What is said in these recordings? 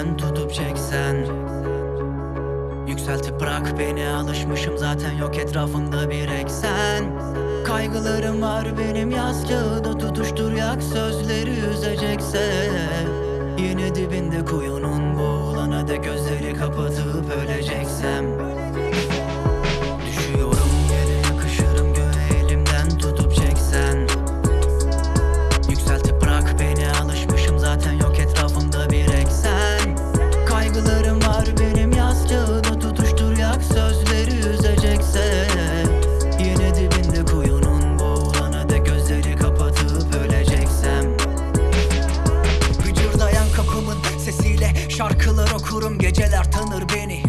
elimden tutup çeksen. Yükseltip bırak beni alışmışım zaten yok etrafımda bir eksen. Kaygılarım var benim yastığı tutuştur yak sözleri üzecekse. Yine dibinde kuyunun okurum Geceler tanır beni.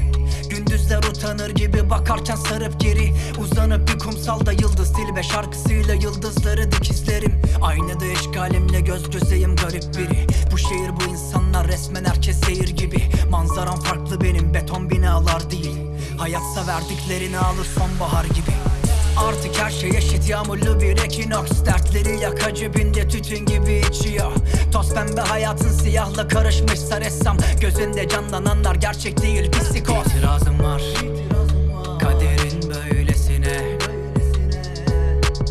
Gündüzler utanır gibi bakarken sarıp geri. Uzanıp bir kumsalda yıldız dilbe şarkısıyla yıldızları dikizlerim Aynada eşgalimle göz gözeyim garip biri. Bu şehir bu insanlar resmen herkes seyir gibi. Manzaram farklı benim beton binalar değil. Hayatsa verdiklerini alır sonbahar gibi. Artık her şey eşit yağmurlu bir ekinoks. Dertleri yak cebinde tütün gibi içiyor Toz pembe hayatın siyahla karışmışsa ressam. Gözünde canlananlar gerçek değil psikoz. İtirazım var. Kaderin böylesine.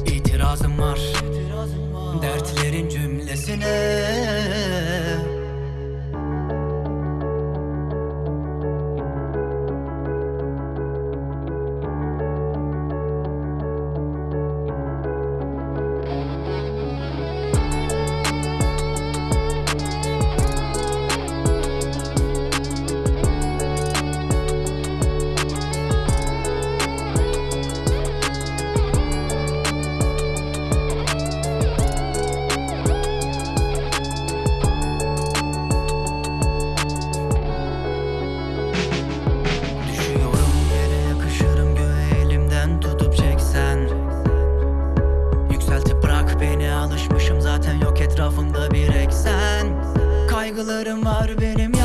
İtirazım var. Dertlerin cümlesine etrafında bir eksen. Kaygılarım var benim